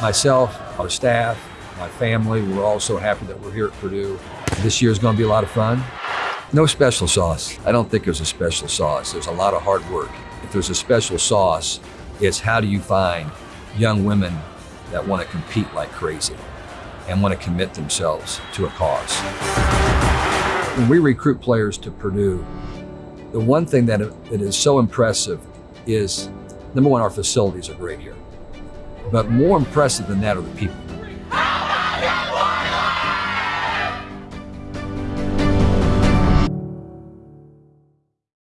Myself, our staff, my family, we're all so happy that we're here at Purdue. This year is going to be a lot of fun. No special sauce. I don't think there's a special sauce. There's a lot of hard work. If there's a special sauce, it's how do you find young women that want to compete like crazy and want to commit themselves to a cause. When we recruit players to Purdue, the one thing that, that is so impressive is, number one, our facilities are great here. But more impressive than that are the people.